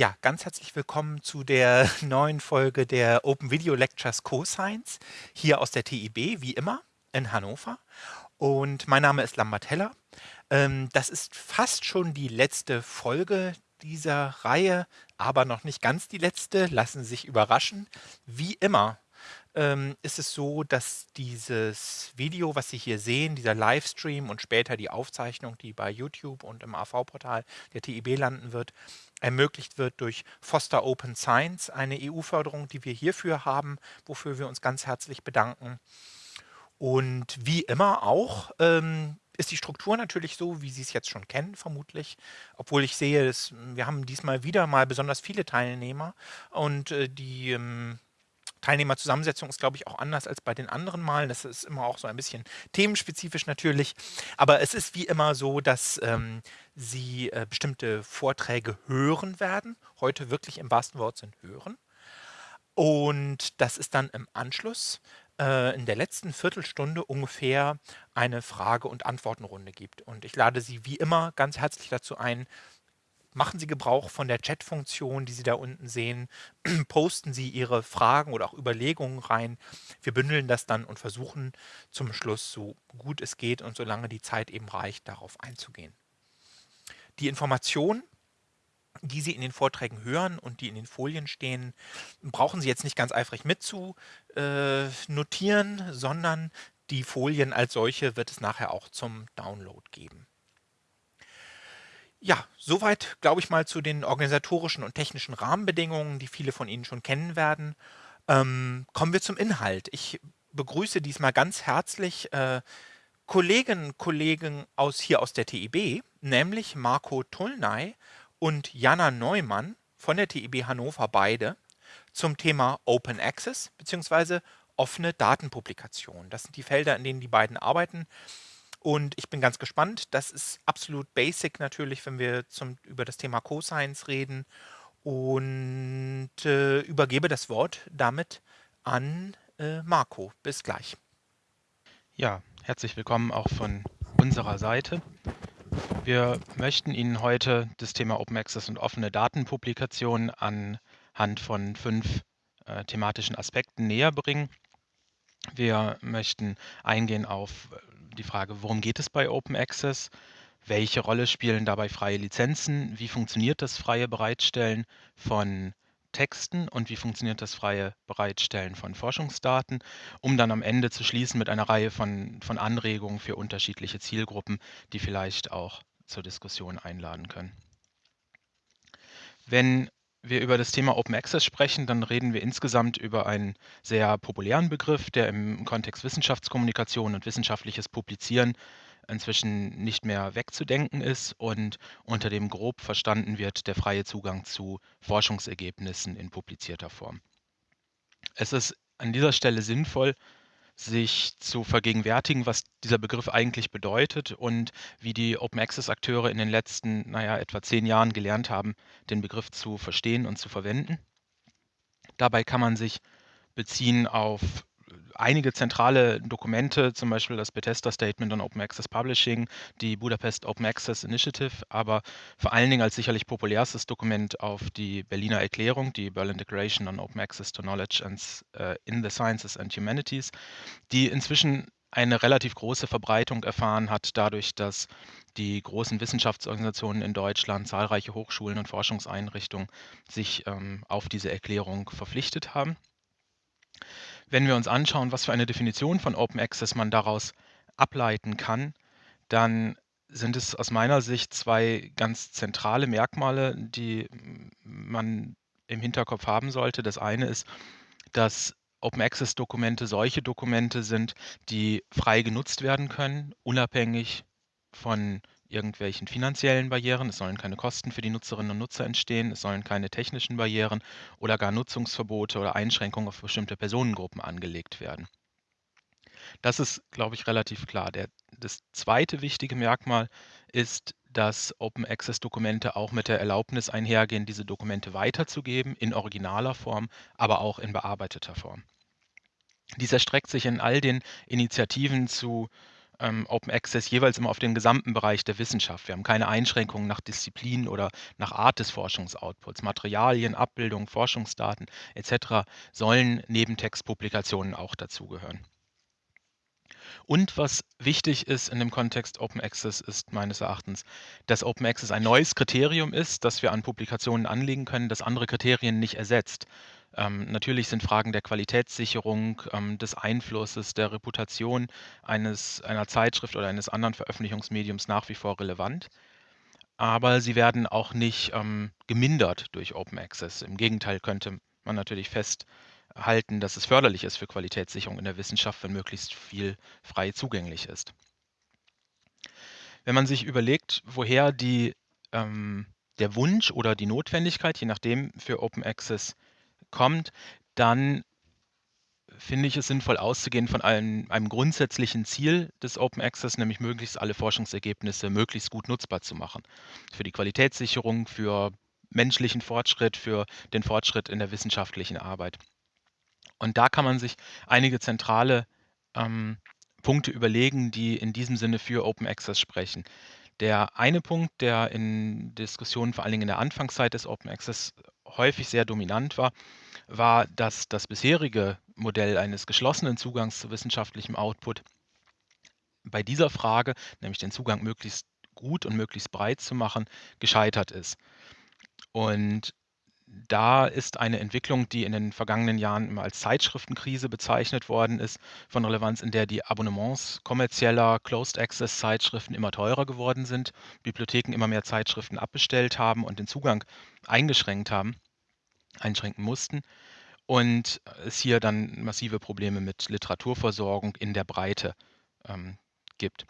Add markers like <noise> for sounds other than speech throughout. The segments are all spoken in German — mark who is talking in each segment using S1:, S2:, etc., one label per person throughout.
S1: Ja, ganz herzlich willkommen zu der <laughs> neuen Folge der Open Video Lectures Coscience hier aus der TIB, wie immer in Hannover. Und mein Name ist Lambert Heller. Ähm, das ist fast schon die letzte Folge dieser Reihe, aber noch nicht ganz die letzte. Lassen Sie sich überraschen. Wie immer ähm, ist es so, dass dieses Video, was Sie hier sehen, dieser Livestream und später die Aufzeichnung, die bei YouTube und im AV-Portal der TIB landen wird, ermöglicht wird durch Foster Open Science, eine EU-Förderung, die wir hierfür haben, wofür wir uns ganz herzlich bedanken. Und wie immer auch ähm, ist die Struktur natürlich so, wie Sie es jetzt schon kennen, vermutlich. Obwohl ich sehe, dass, wir haben diesmal wieder mal besonders viele Teilnehmer und äh, die ähm, Teilnehmerzusammensetzung ist, glaube ich, auch anders als bei den anderen Malen. Das ist immer auch so ein bisschen themenspezifisch natürlich. Aber es ist wie immer so, dass ähm, Sie äh, bestimmte Vorträge hören werden. Heute wirklich im wahrsten Wortsinn hören. Und das ist dann im Anschluss äh, in der letzten Viertelstunde ungefähr eine Frage- und Antwortenrunde gibt. Und ich lade Sie wie immer ganz herzlich dazu ein, machen Sie Gebrauch von der Chat-Funktion, die Sie da unten sehen. <clears throat> Posten Sie Ihre Fragen oder auch Überlegungen rein. Wir bündeln das dann und versuchen zum Schluss, so gut es geht und solange die Zeit eben reicht, darauf einzugehen. Die Informationen, die Sie in den Vorträgen hören und die in den Folien stehen, brauchen Sie jetzt nicht ganz eifrig mit zu äh, sondern die Folien als solche wird es nachher auch zum Download geben. Ja, soweit, glaube ich mal, zu den organisatorischen und technischen Rahmenbedingungen, die viele von Ihnen schon kennen werden. Ähm, kommen wir zum Inhalt. Ich begrüße diesmal ganz herzlich äh, Kolleginnen und Kollegen aus hier aus der TIB, nämlich Marco Tullnay und Jana Neumann von der TIB Hannover beide zum Thema Open Access bzw. offene Datenpublikation. Das sind die Felder, in denen die beiden arbeiten. Und ich bin ganz gespannt. Das ist absolut basic natürlich, wenn wir zum, über das Thema Cosines reden. Und äh, übergebe das Wort damit an äh, Marco. Bis gleich.
S2: Ja, herzlich willkommen auch von unserer Seite. Wir möchten Ihnen heute das Thema Open Access und offene Datenpublikation anhand von fünf äh, thematischen Aspekten näher bringen. Wir möchten eingehen auf die Frage, worum geht es bei Open Access? Welche Rolle spielen dabei freie Lizenzen? Wie funktioniert das freie Bereitstellen von Texten und wie funktioniert das freie Bereitstellen von Forschungsdaten, um dann am Ende zu schließen mit einer Reihe von, von Anregungen für unterschiedliche Zielgruppen, die vielleicht auch zur Diskussion einladen können. Wenn wir über das Thema Open Access sprechen, dann reden wir insgesamt über einen sehr populären Begriff, der im Kontext Wissenschaftskommunikation und wissenschaftliches Publizieren inzwischen nicht mehr wegzudenken ist und unter dem grob verstanden wird der freie Zugang zu Forschungsergebnissen in publizierter Form. Es ist an dieser Stelle sinnvoll, sich zu vergegenwärtigen, was dieser Begriff eigentlich bedeutet und wie die Open Access Akteure in den letzten, naja, etwa zehn Jahren gelernt haben, den Begriff zu verstehen und zu verwenden. Dabei kann man sich beziehen auf einige zentrale Dokumente, zum Beispiel das Bethesda Statement on Open Access Publishing, die Budapest Open Access Initiative, aber vor allen Dingen als sicherlich populärstes Dokument auf die Berliner Erklärung, die Berlin Declaration on Open Access to Knowledge and, uh, in the Sciences and Humanities, die inzwischen eine relativ große Verbreitung erfahren hat, dadurch, dass die großen Wissenschaftsorganisationen in Deutschland, zahlreiche Hochschulen und Forschungseinrichtungen sich ähm, auf diese Erklärung verpflichtet haben. Wenn wir uns anschauen, was für eine Definition von Open Access man daraus ableiten kann, dann sind es aus meiner Sicht zwei ganz zentrale Merkmale, die man im Hinterkopf haben sollte. Das eine ist, dass Open Access Dokumente solche Dokumente sind, die frei genutzt werden können, unabhängig von irgendwelchen finanziellen Barrieren. Es sollen keine Kosten für die Nutzerinnen und Nutzer entstehen. Es sollen keine technischen Barrieren oder gar Nutzungsverbote oder Einschränkungen auf bestimmte Personengruppen angelegt werden. Das ist, glaube ich, relativ klar. Der, das zweite wichtige Merkmal ist, dass Open Access Dokumente auch mit der Erlaubnis einhergehen, diese Dokumente weiterzugeben in originaler Form, aber auch in bearbeiteter Form. Dies erstreckt sich in all den Initiativen zu ähm, Open Access jeweils immer auf den gesamten Bereich der Wissenschaft. Wir haben keine Einschränkungen nach Disziplin oder nach Art des Forschungsoutputs. Materialien, Abbildungen, Forschungsdaten etc. sollen neben Textpublikationen auch dazugehören. Und was wichtig ist in dem Kontext Open Access ist meines Erachtens, dass Open Access ein neues Kriterium ist, das wir an Publikationen anlegen können, das andere Kriterien nicht ersetzt. Ähm, natürlich sind Fragen der Qualitätssicherung, ähm, des Einflusses, der Reputation eines, einer Zeitschrift oder eines anderen Veröffentlichungsmediums nach wie vor relevant. Aber sie werden auch nicht ähm, gemindert durch Open Access. Im Gegenteil könnte man natürlich festhalten, dass es förderlich ist für Qualitätssicherung in der Wissenschaft, wenn möglichst viel frei zugänglich ist. Wenn man sich überlegt, woher die, ähm, der Wunsch oder die Notwendigkeit, je nachdem, für Open Access kommt, dann finde ich es sinnvoll auszugehen von einem, einem grundsätzlichen Ziel des Open Access, nämlich möglichst alle Forschungsergebnisse möglichst gut nutzbar zu machen. Für die Qualitätssicherung, für menschlichen Fortschritt, für den Fortschritt in der wissenschaftlichen Arbeit. Und da kann man sich einige zentrale ähm, Punkte überlegen, die in diesem Sinne für Open Access sprechen. Der eine Punkt, der in Diskussionen vor allen Dingen in der Anfangszeit des Open Access häufig sehr dominant war, war, dass das bisherige Modell eines geschlossenen Zugangs zu wissenschaftlichem Output bei dieser Frage, nämlich den Zugang möglichst gut und möglichst breit zu machen, gescheitert ist. Und da ist eine Entwicklung, die in den vergangenen Jahren immer als Zeitschriftenkrise bezeichnet worden ist, von Relevanz, in der die Abonnements kommerzieller Closed-Access-Zeitschriften immer teurer geworden sind, Bibliotheken immer mehr Zeitschriften abbestellt haben und den Zugang eingeschränkt haben, einschränken mussten und es hier dann massive Probleme mit Literaturversorgung in der Breite ähm, gibt.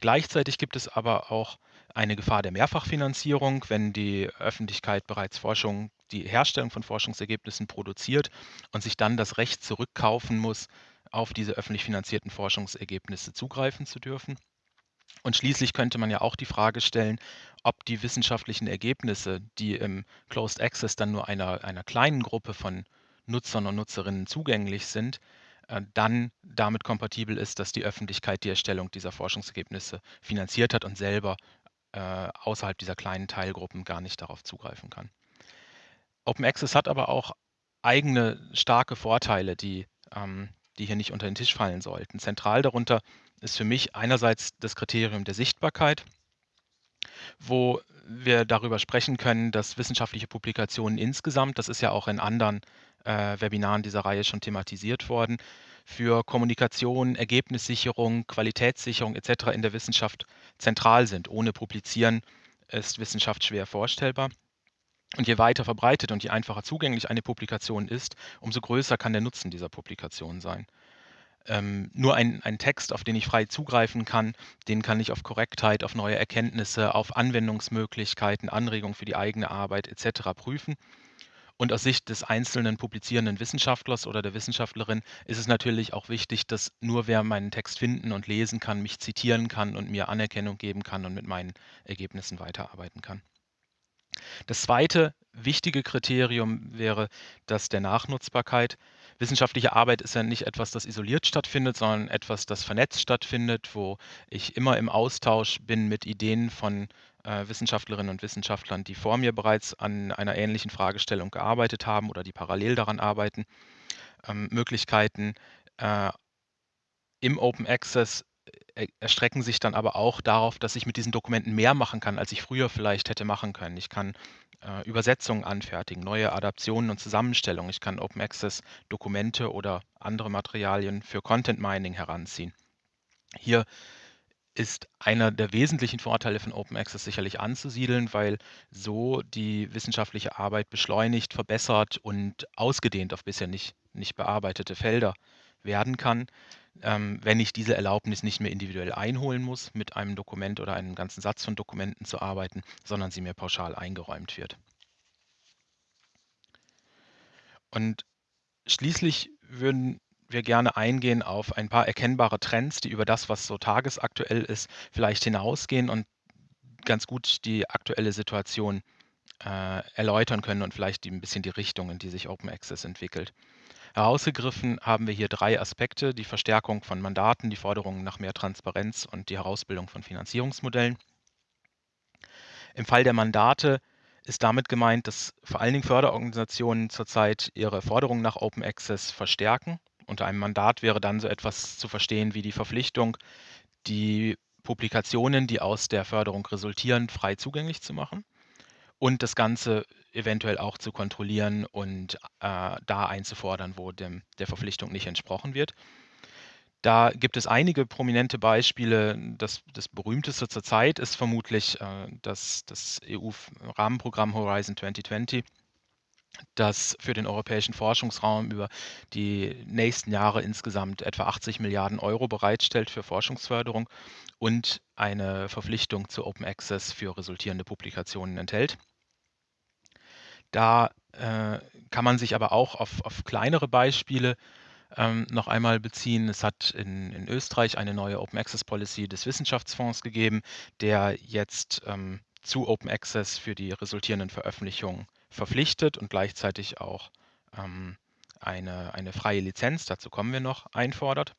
S2: Gleichzeitig gibt es aber auch eine Gefahr der Mehrfachfinanzierung, wenn die Öffentlichkeit bereits Forschung, die Herstellung von Forschungsergebnissen produziert und sich dann das Recht zurückkaufen muss, auf diese öffentlich finanzierten Forschungsergebnisse zugreifen zu dürfen. Und schließlich könnte man ja auch die Frage stellen, ob die wissenschaftlichen Ergebnisse, die im Closed Access dann nur einer, einer kleinen Gruppe von Nutzern und Nutzerinnen zugänglich sind, dann damit kompatibel ist, dass die Öffentlichkeit die Erstellung dieser Forschungsergebnisse finanziert hat und selber äh, außerhalb dieser kleinen Teilgruppen gar nicht darauf zugreifen kann. Open Access hat aber auch eigene starke Vorteile, die, ähm, die hier nicht unter den Tisch fallen sollten. Zentral darunter ist für mich einerseits das Kriterium der Sichtbarkeit, wo wir darüber sprechen können, dass wissenschaftliche Publikationen insgesamt, das ist ja auch in anderen äh, Webinaren dieser Reihe schon thematisiert worden, für Kommunikation, Ergebnissicherung, Qualitätssicherung etc. in der Wissenschaft zentral sind. Ohne Publizieren ist Wissenschaft schwer vorstellbar. Und je weiter verbreitet und je einfacher zugänglich eine Publikation ist, umso größer kann der Nutzen dieser Publikation sein. Ähm, nur ein, ein Text, auf den ich frei zugreifen kann, den kann ich auf Korrektheit, auf neue Erkenntnisse, auf Anwendungsmöglichkeiten, Anregungen für die eigene Arbeit etc. prüfen. Und aus Sicht des einzelnen publizierenden Wissenschaftlers oder der Wissenschaftlerin ist es natürlich auch wichtig, dass nur wer meinen Text finden und lesen kann, mich zitieren kann und mir Anerkennung geben kann und mit meinen Ergebnissen weiterarbeiten kann. Das zweite wichtige Kriterium wäre das der Nachnutzbarkeit. Wissenschaftliche Arbeit ist ja nicht etwas, das isoliert stattfindet, sondern etwas, das vernetzt stattfindet, wo ich immer im Austausch bin mit Ideen von äh, Wissenschaftlerinnen und Wissenschaftlern, die vor mir bereits an einer ähnlichen Fragestellung gearbeitet haben oder die parallel daran arbeiten. Ähm, Möglichkeiten äh, im Open Access äh, erstrecken sich dann aber auch darauf, dass ich mit diesen Dokumenten mehr machen kann, als ich früher vielleicht hätte machen können. Ich kann äh, Übersetzungen anfertigen, neue Adaptionen und Zusammenstellungen. Ich kann Open Access Dokumente oder andere Materialien für Content Mining heranziehen. Hier ist einer der wesentlichen Vorteile von Open Access sicherlich anzusiedeln, weil so die wissenschaftliche Arbeit beschleunigt, verbessert und ausgedehnt auf bisher nicht, nicht bearbeitete Felder werden kann, ähm, wenn ich diese Erlaubnis nicht mehr individuell einholen muss, mit einem Dokument oder einem ganzen Satz von Dokumenten zu arbeiten, sondern sie mir pauschal eingeräumt wird. Und schließlich würden wir gerne eingehen auf ein paar erkennbare Trends, die über das, was so tagesaktuell ist, vielleicht hinausgehen und ganz gut die aktuelle Situation äh, erläutern können und vielleicht ein bisschen die Richtung, in die sich Open Access entwickelt. Herausgegriffen haben wir hier drei Aspekte, die Verstärkung von Mandaten, die Forderungen nach mehr Transparenz und die Herausbildung von Finanzierungsmodellen. Im Fall der Mandate ist damit gemeint, dass vor allen Dingen Förderorganisationen zurzeit ihre Forderungen nach Open Access verstärken. Unter einem Mandat wäre dann so etwas zu verstehen wie die Verpflichtung, die Publikationen, die aus der Förderung resultieren, frei zugänglich zu machen und das Ganze eventuell auch zu kontrollieren und äh, da einzufordern, wo dem, der Verpflichtung nicht entsprochen wird. Da gibt es einige prominente Beispiele. Das, das berühmteste zurzeit ist vermutlich äh, das, das EU-Rahmenprogramm Horizon 2020, das für den europäischen Forschungsraum über die nächsten Jahre insgesamt etwa 80 Milliarden Euro bereitstellt für Forschungsförderung und eine Verpflichtung zu Open Access für resultierende Publikationen enthält. Da äh, kann man sich aber auch auf, auf kleinere Beispiele ähm, noch einmal beziehen. Es hat in, in Österreich eine neue Open Access Policy des Wissenschaftsfonds gegeben, der jetzt ähm, zu Open Access für die resultierenden Veröffentlichungen verpflichtet und gleichzeitig auch ähm, eine, eine freie Lizenz, dazu kommen wir noch, einfordert.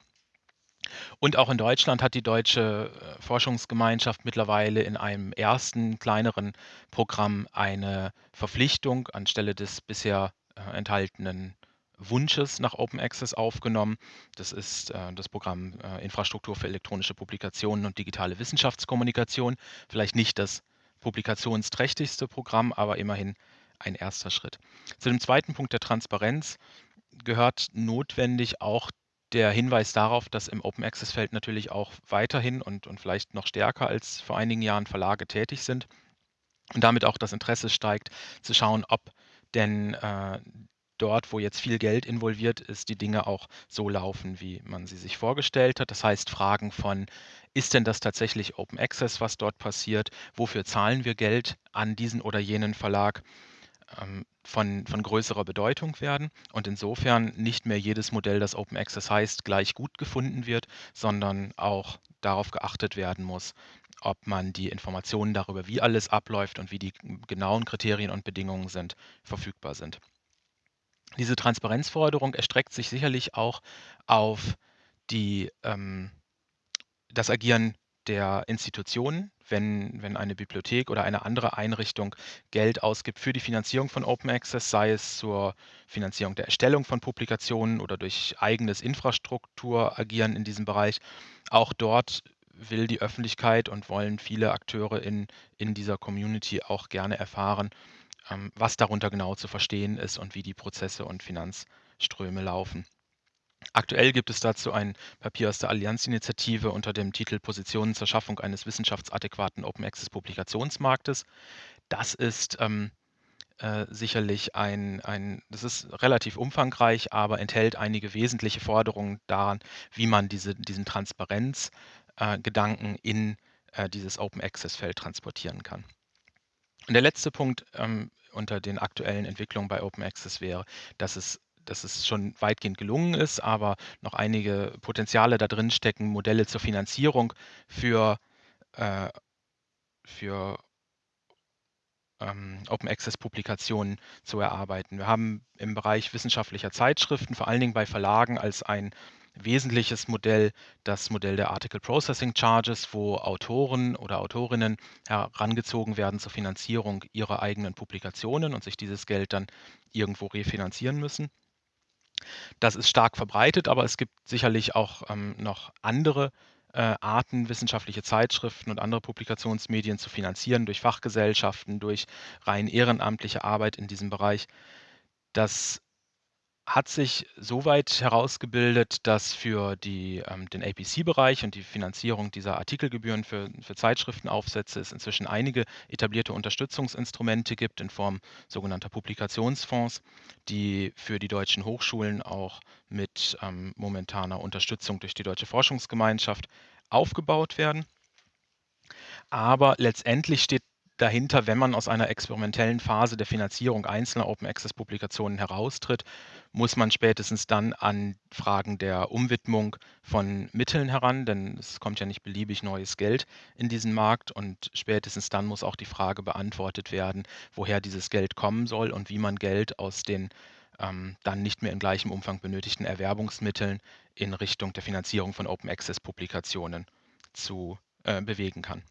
S2: Und auch in Deutschland hat die deutsche äh, Forschungsgemeinschaft mittlerweile in einem ersten kleineren Programm eine Verpflichtung anstelle des bisher äh, enthaltenen Wunsches nach Open Access aufgenommen. Das ist äh, das Programm äh, Infrastruktur für elektronische Publikationen und digitale Wissenschaftskommunikation. Vielleicht nicht das publikationsträchtigste Programm, aber immerhin ein erster Schritt. Zu dem zweiten Punkt der Transparenz gehört notwendig auch der Hinweis darauf, dass im Open Access Feld natürlich auch weiterhin und, und vielleicht noch stärker als vor einigen Jahren Verlage tätig sind und damit auch das Interesse steigt, zu schauen, ob denn äh, dort, wo jetzt viel Geld involviert ist, die Dinge auch so laufen, wie man sie sich vorgestellt hat. Das heißt, Fragen von, ist denn das tatsächlich Open Access, was dort passiert? Wofür zahlen wir Geld an diesen oder jenen Verlag? Ähm, von, von größerer Bedeutung werden und insofern nicht mehr jedes Modell, das Open Access heißt, gleich gut gefunden wird, sondern auch darauf geachtet werden muss, ob man die Informationen darüber, wie alles abläuft und wie die genauen Kriterien und Bedingungen sind, verfügbar sind. Diese Transparenzforderung erstreckt sich sicherlich auch auf die, ähm, das Agieren der Institutionen, wenn, wenn eine Bibliothek oder eine andere Einrichtung Geld ausgibt für die Finanzierung von Open Access, sei es zur Finanzierung der Erstellung von Publikationen oder durch eigenes Infrastrukturagieren in diesem Bereich. Auch dort will die Öffentlichkeit und wollen viele Akteure in, in dieser Community auch gerne erfahren, ähm, was darunter genau zu verstehen ist und wie die Prozesse und Finanzströme laufen. Aktuell gibt es dazu ein Papier aus der Allianzinitiative unter dem Titel Positionen zur Schaffung eines wissenschaftsadäquaten Open Access Publikationsmarktes. Das ist ähm, äh, sicherlich ein, ein, das ist relativ umfangreich, aber enthält einige wesentliche Forderungen daran, wie man diese, diesen Transparenzgedanken äh, in äh, dieses Open Access Feld transportieren kann. Und der letzte Punkt ähm, unter den aktuellen Entwicklungen bei Open Access wäre, dass es dass es schon weitgehend gelungen ist, aber noch einige Potenziale da drin stecken, Modelle zur Finanzierung für, äh, für ähm, Open Access Publikationen zu erarbeiten. Wir haben im Bereich wissenschaftlicher Zeitschriften, vor allen Dingen bei Verlagen, als ein wesentliches Modell das Modell der Article Processing Charges, wo Autoren oder Autorinnen herangezogen werden zur Finanzierung ihrer eigenen Publikationen und sich dieses Geld dann irgendwo refinanzieren müssen. Das ist stark verbreitet, aber es gibt sicherlich auch ähm, noch andere äh, Arten, wissenschaftliche Zeitschriften und andere Publikationsmedien zu finanzieren durch Fachgesellschaften, durch rein ehrenamtliche Arbeit in diesem Bereich. Das hat sich soweit herausgebildet, dass für die, ähm, den APC-Bereich und die Finanzierung dieser Artikelgebühren für, für Zeitschriftenaufsätze es inzwischen einige etablierte Unterstützungsinstrumente gibt in Form sogenannter Publikationsfonds, die für die deutschen Hochschulen auch mit ähm, momentaner Unterstützung durch die Deutsche Forschungsgemeinschaft aufgebaut werden. Aber letztendlich steht dahinter, wenn man aus einer experimentellen Phase der Finanzierung einzelner Open Access Publikationen heraustritt, muss man spätestens dann an Fragen der Umwidmung von Mitteln heran, denn es kommt ja nicht beliebig neues Geld in diesen Markt und spätestens dann muss auch die Frage beantwortet werden, woher dieses Geld kommen soll und wie man Geld aus den ähm, dann nicht mehr in gleichem Umfang benötigten Erwerbungsmitteln in Richtung der Finanzierung von Open Access Publikationen zu äh, bewegen kann.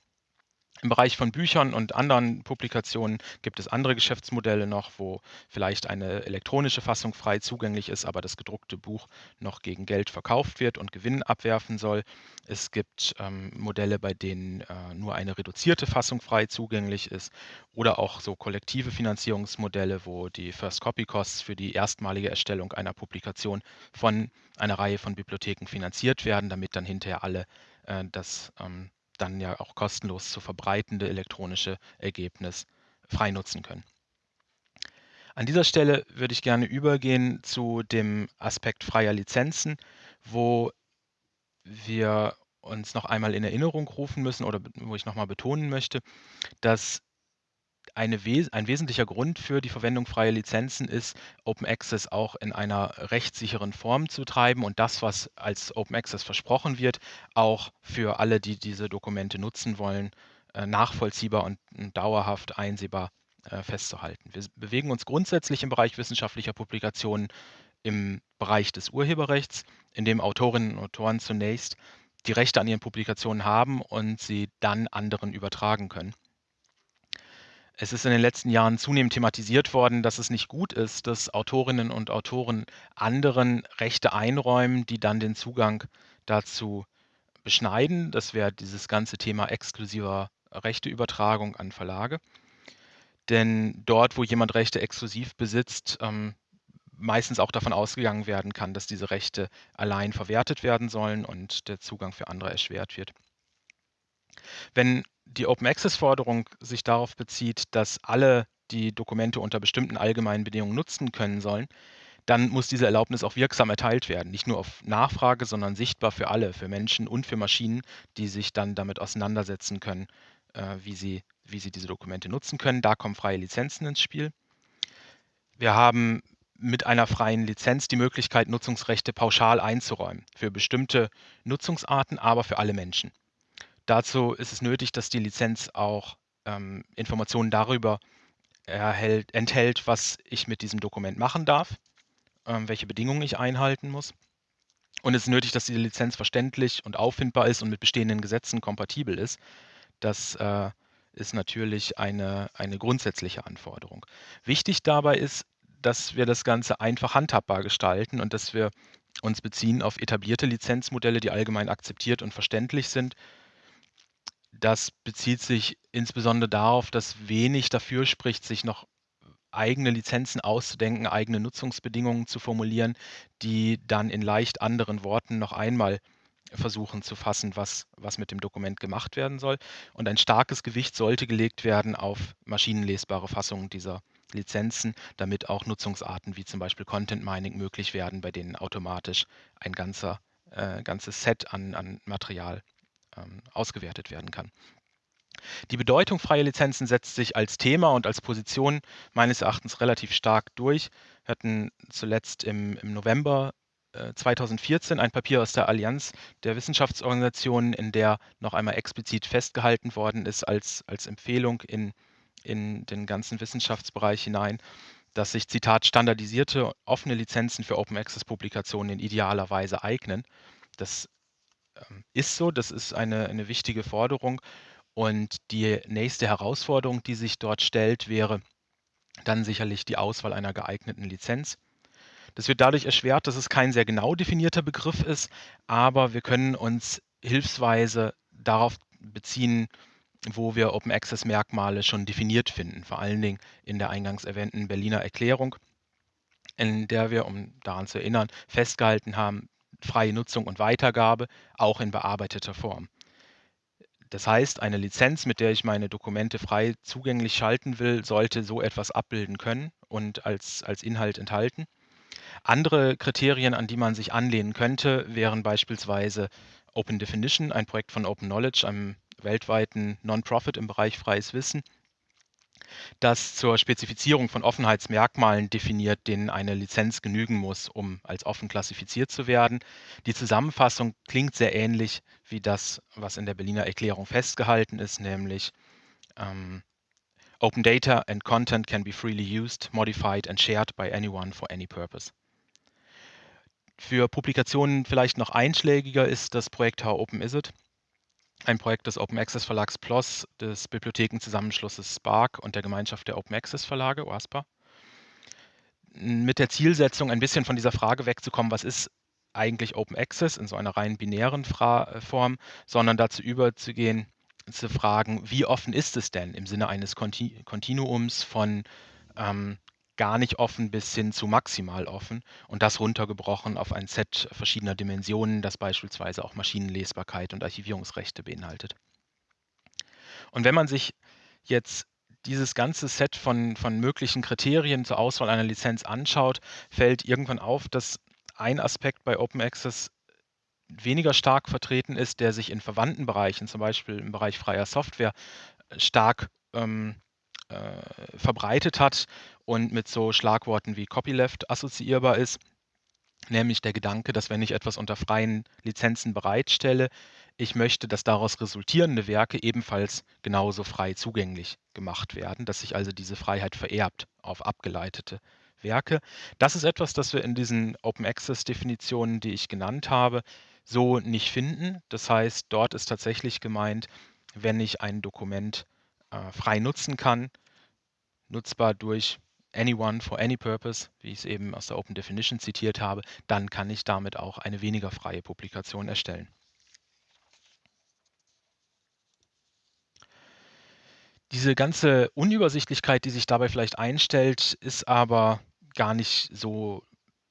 S2: Im Bereich von Büchern und anderen Publikationen gibt es andere Geschäftsmodelle noch, wo vielleicht eine elektronische Fassung frei zugänglich ist, aber das gedruckte Buch noch gegen Geld verkauft wird und Gewinn abwerfen soll. Es gibt ähm, Modelle, bei denen äh, nur eine reduzierte Fassung frei zugänglich ist oder auch so kollektive Finanzierungsmodelle, wo die First Copy Costs für die erstmalige Erstellung einer Publikation von einer Reihe von Bibliotheken finanziert werden, damit dann hinterher alle äh, das ähm, dann ja auch kostenlos zu verbreitende elektronische Ergebnis frei nutzen können. An dieser Stelle würde ich gerne übergehen zu dem Aspekt freier Lizenzen, wo wir uns noch einmal in Erinnerung rufen müssen oder wo ich nochmal betonen möchte, dass eine, ein wesentlicher Grund für die Verwendung freier Lizenzen ist, Open Access auch in einer rechtssicheren Form zu treiben und das, was als Open Access versprochen wird, auch für alle, die diese Dokumente nutzen wollen, äh, nachvollziehbar und dauerhaft einsehbar äh, festzuhalten. Wir bewegen uns grundsätzlich im Bereich wissenschaftlicher Publikationen im Bereich des Urheberrechts, in dem Autorinnen und Autoren zunächst die Rechte an ihren Publikationen haben und sie dann anderen übertragen können. Es ist in den letzten Jahren zunehmend thematisiert worden, dass es nicht gut ist, dass Autorinnen und Autoren anderen Rechte einräumen, die dann den Zugang dazu beschneiden. Das wäre dieses ganze Thema exklusiver Rechteübertragung an Verlage. Denn dort, wo jemand Rechte exklusiv besitzt, ähm, meistens auch davon ausgegangen werden kann, dass diese Rechte allein verwertet werden sollen und der Zugang für andere erschwert wird. Wenn die Open Access Forderung sich darauf bezieht, dass alle die Dokumente unter bestimmten allgemeinen Bedingungen nutzen können sollen, dann muss diese Erlaubnis auch wirksam erteilt werden. Nicht nur auf Nachfrage, sondern sichtbar für alle, für Menschen und für Maschinen, die sich dann damit auseinandersetzen können, äh, wie, sie, wie sie diese Dokumente nutzen können. Da kommen freie Lizenzen ins Spiel. Wir haben mit einer freien Lizenz die Möglichkeit, Nutzungsrechte pauschal einzuräumen für bestimmte Nutzungsarten, aber für alle Menschen. Dazu ist es nötig, dass die Lizenz auch ähm, Informationen darüber erhält, enthält, was ich mit diesem Dokument machen darf, ähm, welche Bedingungen ich einhalten muss. Und es ist nötig, dass die Lizenz verständlich und auffindbar ist und mit bestehenden Gesetzen kompatibel ist. Das äh, ist natürlich eine, eine grundsätzliche Anforderung. Wichtig dabei ist, dass wir das Ganze einfach handhabbar gestalten und dass wir uns beziehen auf etablierte Lizenzmodelle, die allgemein akzeptiert und verständlich sind das bezieht sich insbesondere darauf, dass wenig dafür spricht, sich noch eigene Lizenzen auszudenken, eigene Nutzungsbedingungen zu formulieren, die dann in leicht anderen Worten noch einmal versuchen zu fassen, was, was mit dem Dokument gemacht werden soll. Und ein starkes Gewicht sollte gelegt werden auf maschinenlesbare Fassungen dieser Lizenzen, damit auch Nutzungsarten wie zum Beispiel Content Mining möglich werden, bei denen automatisch ein ganzer, äh, ganzes Set an, an Material ähm, ausgewertet werden kann. Die Bedeutung freier Lizenzen setzt sich als Thema und als Position meines Erachtens relativ stark durch. Wir hatten zuletzt im, im November 2014 äh, ein Papier aus der Allianz der Wissenschaftsorganisationen, in der noch einmal explizit festgehalten worden ist als, als Empfehlung in, in den ganzen Wissenschaftsbereich hinein, dass sich, Zitat, standardisierte offene Lizenzen für Open Access Publikationen in idealer Weise eignen. Das ist so, das ist eine, eine wichtige Forderung. Und die nächste Herausforderung, die sich dort stellt, wäre dann sicherlich die Auswahl einer geeigneten Lizenz. Das wird dadurch erschwert, dass es kein sehr genau definierter Begriff ist, aber wir können uns hilfsweise darauf beziehen, wo wir Open Access Merkmale schon definiert finden, vor allen Dingen in der eingangs erwähnten Berliner Erklärung, in der wir, um daran zu erinnern, festgehalten haben, freie Nutzung und Weitergabe, auch in bearbeiteter Form. Das heißt, eine Lizenz, mit der ich meine Dokumente frei zugänglich schalten will, sollte so etwas abbilden können und als, als Inhalt enthalten. Andere Kriterien, an die man sich anlehnen könnte, wären beispielsweise Open Definition, ein Projekt von Open Knowledge, einem weltweiten Non-Profit im Bereich freies Wissen, das zur Spezifizierung von Offenheitsmerkmalen definiert, denen eine Lizenz genügen muss, um als offen klassifiziert zu werden. Die Zusammenfassung klingt sehr ähnlich wie das, was in der Berliner Erklärung festgehalten ist, nämlich ähm, Open data and content can be freely used, modified and shared by anyone for any purpose. Für Publikationen vielleicht noch einschlägiger ist das Projekt How Open Is It? Ein Projekt des Open Access Verlags PLOS, des Bibliothekenzusammenschlusses SPARC und der Gemeinschaft der Open Access Verlage, OASPA. Mit der Zielsetzung, ein bisschen von dieser Frage wegzukommen, was ist eigentlich Open Access in so einer rein binären Fra äh, Form, sondern dazu überzugehen, zu fragen, wie offen ist es denn im Sinne eines Kontinuums von ähm, gar nicht offen bis hin zu maximal offen und das runtergebrochen auf ein Set verschiedener Dimensionen, das beispielsweise auch Maschinenlesbarkeit und Archivierungsrechte beinhaltet. Und wenn man sich jetzt dieses ganze Set von, von möglichen Kriterien zur Auswahl einer Lizenz anschaut, fällt irgendwann auf, dass ein Aspekt bei Open Access weniger stark vertreten ist, der sich in verwandten Bereichen, zum Beispiel im Bereich freier Software, stark ähm, äh, verbreitet hat und mit so Schlagworten wie Copyleft assoziierbar ist, nämlich der Gedanke, dass wenn ich etwas unter freien Lizenzen bereitstelle, ich möchte, dass daraus resultierende Werke ebenfalls genauso frei zugänglich gemacht werden, dass sich also diese Freiheit vererbt auf abgeleitete Werke. Das ist etwas, das wir in diesen Open Access Definitionen, die ich genannt habe, so nicht finden. Das heißt, dort ist tatsächlich gemeint, wenn ich ein Dokument äh, frei nutzen kann, nutzbar durch anyone for any purpose, wie ich es eben aus der Open Definition zitiert habe, dann kann ich damit auch eine weniger freie Publikation erstellen. Diese ganze Unübersichtlichkeit, die sich dabei vielleicht einstellt, ist aber gar nicht so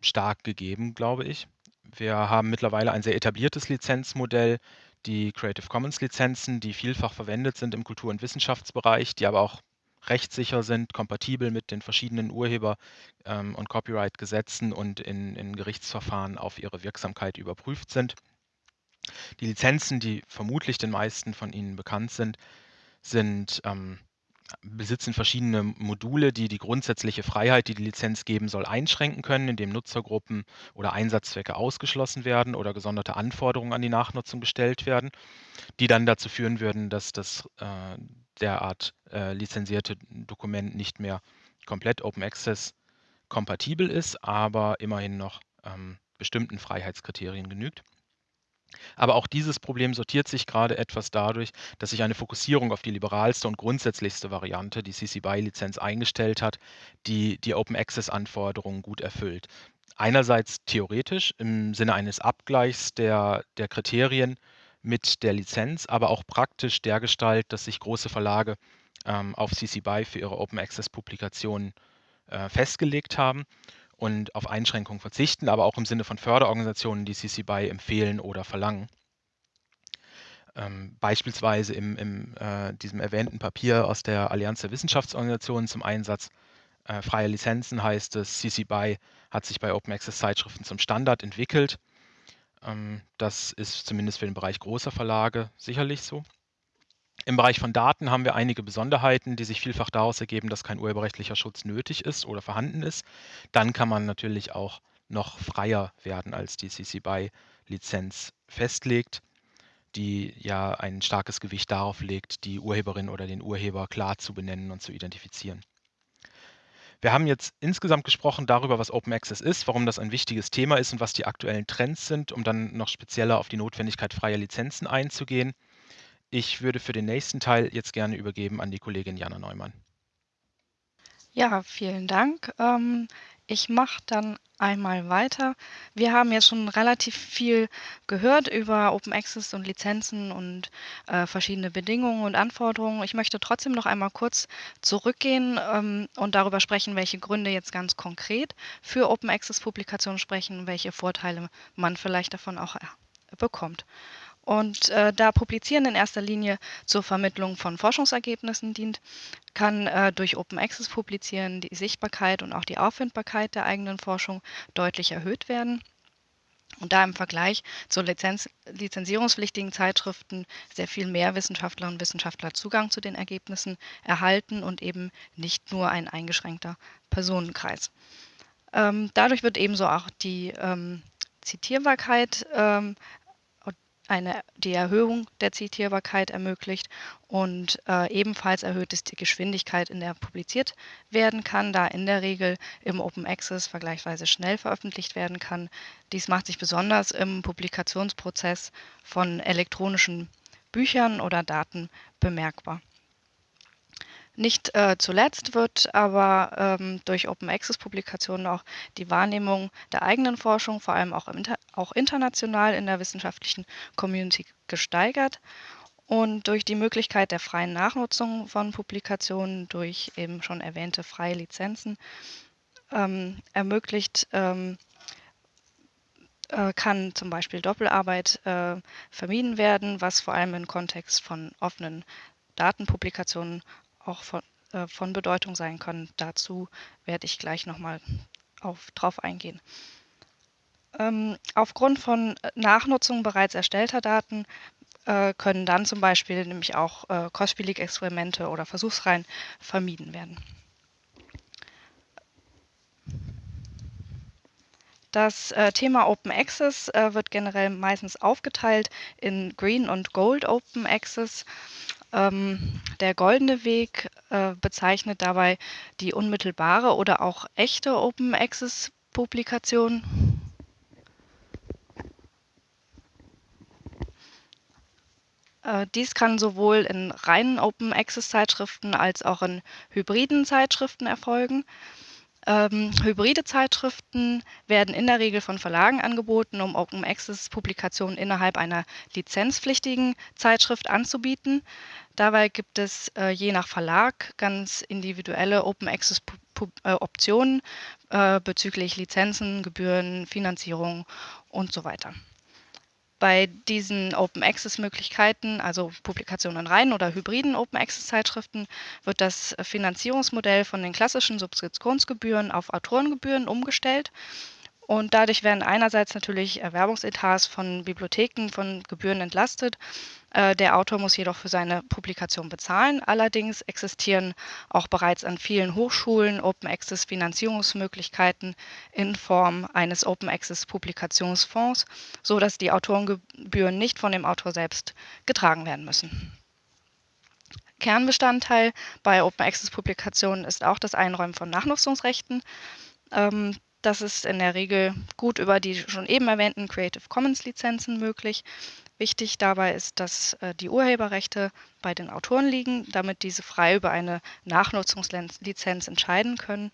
S2: stark gegeben, glaube ich. Wir haben mittlerweile ein sehr etabliertes Lizenzmodell, die Creative Commons Lizenzen, die vielfach verwendet sind im Kultur- und Wissenschaftsbereich, die aber auch rechtssicher sind, kompatibel mit den verschiedenen Urheber- ähm, und Copyright-Gesetzen und in, in Gerichtsverfahren auf ihre Wirksamkeit überprüft sind. Die Lizenzen, die vermutlich den meisten von Ihnen bekannt sind, sind ähm, besitzen verschiedene Module, die die grundsätzliche Freiheit, die die Lizenz geben soll, einschränken können, indem Nutzergruppen oder Einsatzzwecke ausgeschlossen werden oder gesonderte Anforderungen an die Nachnutzung gestellt werden, die dann dazu führen würden, dass das äh, derart äh, lizenzierte Dokument nicht mehr komplett Open Access kompatibel ist, aber immerhin noch ähm, bestimmten Freiheitskriterien genügt. Aber auch dieses Problem sortiert sich gerade etwas dadurch, dass sich eine Fokussierung auf die liberalste und grundsätzlichste Variante, die CC BY-Lizenz, eingestellt hat, die die Open Access-Anforderungen gut erfüllt. Einerseits theoretisch im Sinne eines Abgleichs der, der Kriterien mit der Lizenz, aber auch praktisch dergestalt, dass sich große Verlage ähm, auf CC BY für ihre Open Access-Publikationen äh, festgelegt haben und auf Einschränkungen verzichten, aber auch im Sinne von Förderorganisationen, die CC BY empfehlen oder verlangen. Ähm, beispielsweise in äh, diesem erwähnten Papier aus der Allianz der Wissenschaftsorganisationen zum Einsatz äh, freier Lizenzen heißt es, CC BY hat sich bei Open Access Zeitschriften zum Standard entwickelt. Ähm, das ist zumindest für den Bereich großer Verlage sicherlich so. Im Bereich von Daten haben wir einige Besonderheiten, die sich vielfach daraus ergeben, dass kein urheberrechtlicher Schutz nötig ist oder vorhanden ist. Dann kann man natürlich auch noch freier werden, als die CC BY-Lizenz festlegt, die ja ein starkes Gewicht darauf legt, die Urheberin oder den Urheber klar zu benennen und zu identifizieren. Wir haben jetzt insgesamt gesprochen darüber, was Open Access ist, warum das ein wichtiges Thema ist und was die aktuellen Trends sind, um dann noch spezieller auf die Notwendigkeit freier Lizenzen einzugehen. Ich würde für den nächsten Teil jetzt gerne übergeben an die Kollegin Jana Neumann.
S3: Ja, vielen Dank. Ähm, ich mache dann einmal weiter. Wir haben jetzt schon relativ viel gehört über Open Access und Lizenzen und äh, verschiedene Bedingungen und Anforderungen. Ich möchte trotzdem noch einmal kurz zurückgehen ähm, und darüber sprechen, welche Gründe jetzt ganz konkret für Open Access Publikationen sprechen, welche Vorteile man vielleicht davon auch äh, bekommt. Und äh, da Publizieren in erster Linie zur Vermittlung von Forschungsergebnissen dient, kann äh, durch Open Access Publizieren die Sichtbarkeit und auch die Auffindbarkeit der eigenen Forschung deutlich erhöht werden. Und da im Vergleich zu Lizenz lizenzierungspflichtigen Zeitschriften sehr viel mehr Wissenschaftlerinnen und Wissenschaftler Zugang zu den Ergebnissen erhalten und eben nicht nur ein eingeschränkter Personenkreis. Ähm, dadurch wird ebenso auch die ähm, Zitierbarkeit ähm, eine, die Erhöhung der Zitierbarkeit ermöglicht und äh, ebenfalls erhöht es die Geschwindigkeit, in der publiziert werden kann, da in der Regel im Open Access vergleichsweise schnell veröffentlicht werden kann. Dies macht sich besonders im Publikationsprozess von elektronischen Büchern oder Daten bemerkbar. Nicht äh, zuletzt wird aber ähm, durch Open Access Publikationen auch die Wahrnehmung der eigenen Forschung, vor allem auch, inter auch international in der wissenschaftlichen Community gesteigert. Und durch die Möglichkeit der freien Nachnutzung von Publikationen durch eben schon erwähnte freie Lizenzen ähm, ermöglicht, ähm, äh, kann zum Beispiel Doppelarbeit äh, vermieden werden, was vor allem im Kontext von offenen Datenpublikationen auch von, äh, von Bedeutung sein können. Dazu werde ich gleich nochmal drauf eingehen. Ähm, aufgrund von Nachnutzung bereits erstellter Daten äh, können dann zum Beispiel nämlich auch äh, kostspielige Experimente oder Versuchsreihen vermieden werden. Das äh, Thema Open Access äh, wird generell meistens aufgeteilt in Green und Gold Open Access. Ähm, der goldene Weg äh, bezeichnet dabei die unmittelbare oder auch echte Open Access Publikation. Äh, dies kann sowohl in reinen Open Access Zeitschriften als auch in hybriden Zeitschriften erfolgen. Ähm, hybride Zeitschriften werden in der Regel von Verlagen angeboten, um Open Access Publikationen innerhalb einer lizenzpflichtigen Zeitschrift anzubieten. Dabei gibt es äh, je nach Verlag ganz individuelle Open Access äh, Optionen äh, bezüglich Lizenzen, Gebühren, Finanzierung und so weiter. Bei diesen Open Access Möglichkeiten, also Publikationen in reinen oder hybriden Open Access Zeitschriften, wird das Finanzierungsmodell von den klassischen Subskriptionsgebühren auf Autorengebühren umgestellt. Und dadurch werden einerseits natürlich Erwerbungsetats von Bibliotheken von Gebühren entlastet äh, der Autor muss jedoch für seine Publikation bezahlen. Allerdings existieren auch bereits an vielen Hochschulen Open Access Finanzierungsmöglichkeiten in Form eines Open Access Publikationsfonds, so dass die Autorengebühren nicht von dem Autor selbst getragen werden müssen. Kernbestandteil bei Open Access Publikationen ist auch das Einräumen von Nachnutzungsrechten. Das ist in der Regel gut über die schon eben erwähnten Creative Commons Lizenzen möglich. Wichtig dabei ist, dass äh, die Urheberrechte bei den Autoren liegen, damit diese frei über eine Nachnutzungslizenz entscheiden können.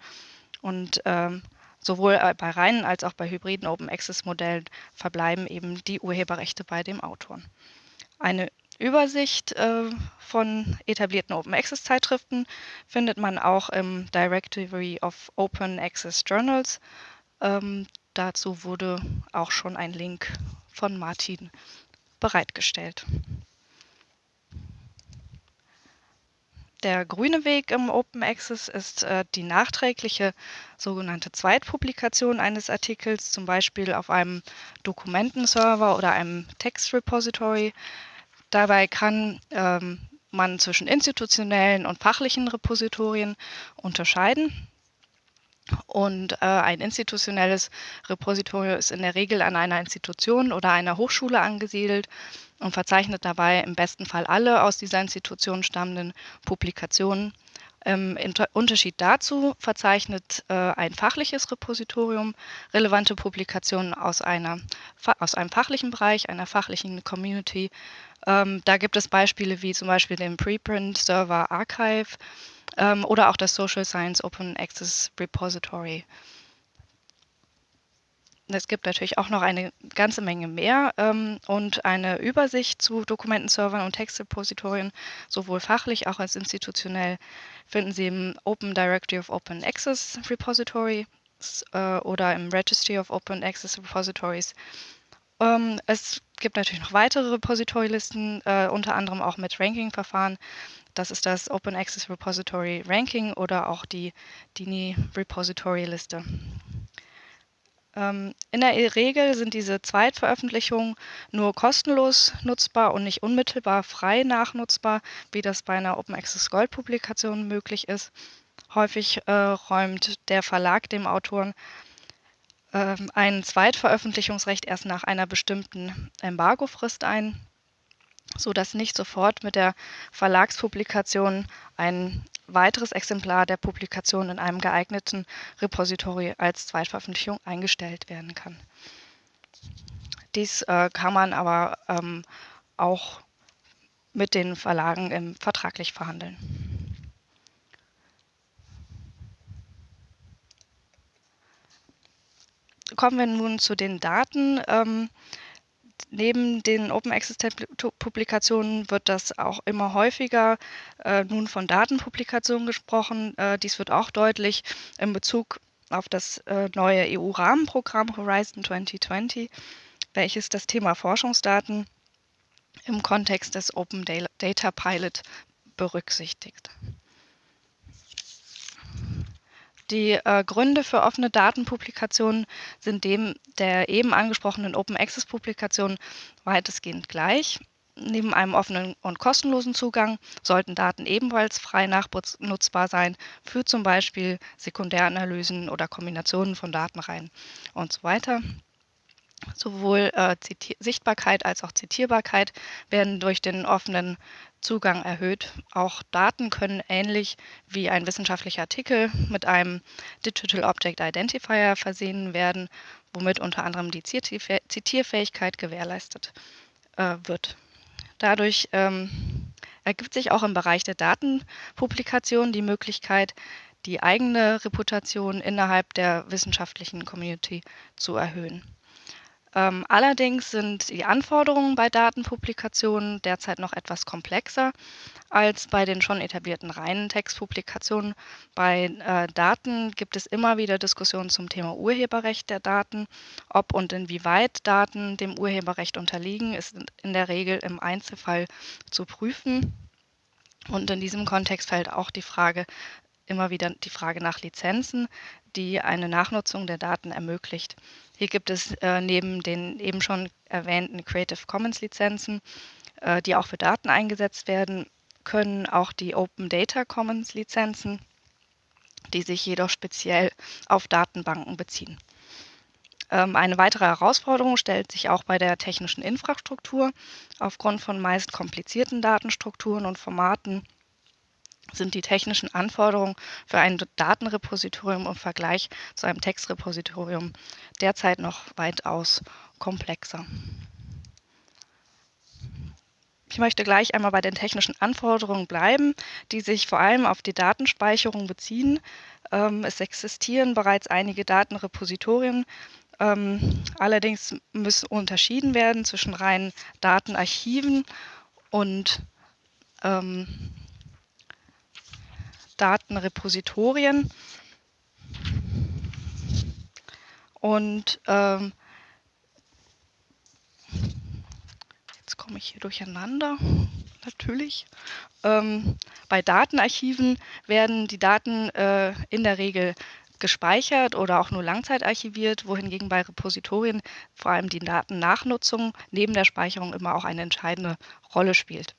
S3: Und ähm, sowohl äh, bei reinen als auch bei hybriden Open Access Modellen verbleiben eben die Urheberrechte bei dem Autoren. Eine Übersicht äh, von etablierten Open Access Zeitschriften findet man auch im Directory of Open Access Journals. Ähm, dazu wurde auch schon ein Link von Martin bereitgestellt. Der grüne Weg im Open Access ist äh, die nachträgliche sogenannte Zweitpublikation eines Artikels, zum Beispiel auf einem Dokumentenserver oder einem Textrepository. Dabei kann ähm, man zwischen institutionellen und fachlichen Repositorien unterscheiden. Und äh, ein institutionelles Repositorium ist in der Regel an einer Institution oder einer Hochschule angesiedelt und verzeichnet dabei im besten Fall alle aus dieser Institution stammenden Publikationen. Im Unterschied dazu verzeichnet äh, ein fachliches Repositorium relevante Publikationen aus, einer, aus einem fachlichen Bereich, einer fachlichen Community. Ähm, da gibt es Beispiele wie zum Beispiel den Preprint Server Archive ähm, oder auch das Social Science Open Access Repository. Es gibt natürlich auch noch eine ganze Menge mehr ähm, und eine Übersicht zu Dokumentenservern und Textrepositorien, sowohl fachlich als auch institutionell, finden Sie im Open Directory of Open Access Repository äh, oder im Registry of Open Access Repositories. Ähm, es gibt natürlich noch weitere Repository-Listen, äh, unter anderem auch mit Ranking-Verfahren. Das ist das Open Access Repository Ranking oder auch die DINI Repository Liste. Ähm, in der Regel sind diese Zweitveröffentlichungen nur kostenlos nutzbar und nicht unmittelbar frei nachnutzbar, wie das bei einer Open Access Gold Publikation möglich ist. Häufig äh, räumt der Verlag dem Autoren ein Zweitveröffentlichungsrecht erst nach einer bestimmten Embargofrist ein, sodass nicht sofort mit der Verlagspublikation ein weiteres Exemplar der Publikation in einem geeigneten Repository als Zweitveröffentlichung eingestellt werden kann. Dies äh, kann man aber ähm, auch mit den Verlagen ähm, vertraglich verhandeln. Kommen wir nun zu den Daten. Ähm, neben den Open Access Publikationen wird das auch immer häufiger äh, nun von Datenpublikationen gesprochen. Äh, dies wird auch deutlich in Bezug auf das äh, neue EU-Rahmenprogramm Horizon 2020, welches das Thema Forschungsdaten im Kontext des Open Data Pilot berücksichtigt. Die äh, Gründe für offene Datenpublikationen sind dem der eben angesprochenen Open Access Publikation weitestgehend gleich. Neben einem offenen und kostenlosen Zugang sollten Daten ebenfalls frei nachnutzbar sein für zum Beispiel Sekundäranalysen oder Kombinationen von Datenreihen und so weiter. Sowohl äh, Sichtbarkeit als auch Zitierbarkeit werden durch den offenen Zugang erhöht. Auch Daten können ähnlich wie ein wissenschaftlicher Artikel mit einem Digital Object Identifier versehen werden, womit unter anderem die Zitierfähigkeit gewährleistet äh, wird. Dadurch ähm, ergibt sich auch im Bereich der Datenpublikation die Möglichkeit, die eigene Reputation innerhalb der wissenschaftlichen Community zu erhöhen. Ähm, allerdings sind die Anforderungen bei Datenpublikationen derzeit noch etwas komplexer als bei den schon etablierten reinen Textpublikationen. Bei äh, Daten gibt es immer wieder Diskussionen zum Thema Urheberrecht der Daten. Ob und inwieweit Daten dem Urheberrecht unterliegen, ist in der Regel im Einzelfall zu prüfen. Und in diesem Kontext fällt auch die Frage immer wieder die Frage nach Lizenzen, die eine Nachnutzung der Daten ermöglicht. Hier gibt es äh, neben den eben schon erwähnten Creative Commons Lizenzen, äh, die auch für Daten eingesetzt werden können, auch die Open Data Commons Lizenzen, die sich jedoch speziell auf Datenbanken beziehen. Ähm, eine weitere Herausforderung stellt sich auch bei der technischen Infrastruktur. Aufgrund von meist komplizierten Datenstrukturen und Formaten sind die technischen Anforderungen für ein Datenrepositorium im Vergleich zu einem Textrepositorium derzeit noch weitaus komplexer. Ich möchte gleich einmal bei den technischen Anforderungen bleiben, die sich vor allem auf die Datenspeicherung beziehen. Ähm, es existieren bereits einige Datenrepositorien, ähm, allerdings müssen unterschieden werden zwischen reinen Datenarchiven und ähm, Datenrepositorien. Und ähm, jetzt komme ich hier durcheinander, <laughs> natürlich. Ähm, bei Datenarchiven werden die Daten äh, in der Regel gespeichert oder auch nur langzeitarchiviert, wohingegen bei Repositorien vor allem die Datennachnutzung neben der Speicherung immer auch eine entscheidende Rolle spielt.